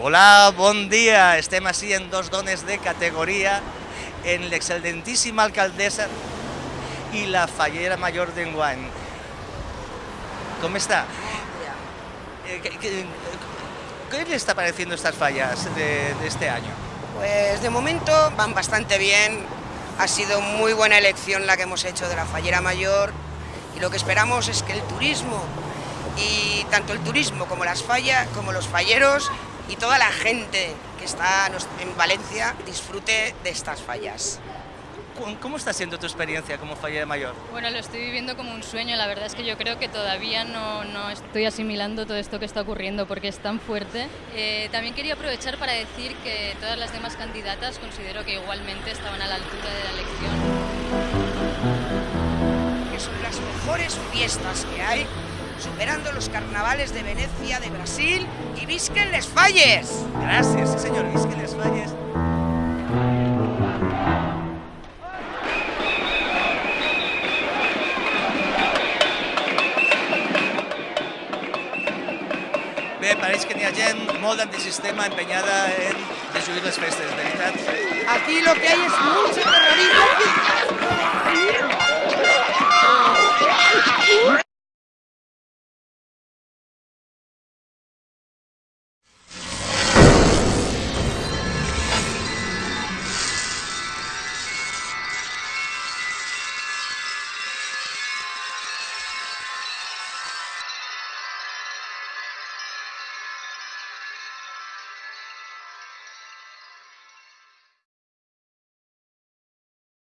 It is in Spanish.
Hola, bon dia. Estem així en dos dones de categoria, en l'excel·lentíssima alcaldessa i la fallera major d'enguany. Com està? ¿Qué, qué, qué le está pareciendo estas fallas de, de este año? Pues de momento van bastante bien. Ha sido muy buena elección la que hemos hecho de la fallera mayor y lo que esperamos es que el turismo y tanto el turismo como las fallas, como los falleros y toda la gente que está en Valencia disfrute de estas fallas. ¿Cómo- ¿Cómo está siendo tu experiencia como fallera mayor? Bueno, lo estoy viviendo como un sueño. La verdad es que yo creo que todavía no, no estoy asimilando todo esto que está ocurriendo porque es tan fuerte. Eh, también quería aprovechar para decir que todas las demás candidatas considero que igualmente estaban a la altura de la elección. Que son las mejores fiestas que hay, superando los carnavales de Venecia, de Brasil y visquen les falles. Gracias, sí señor. Es que les falles. Bé, pareix que n'hi ha gent molt antisistema empenyada en destruir les festes, veritat? Aquí lo que hay es mucho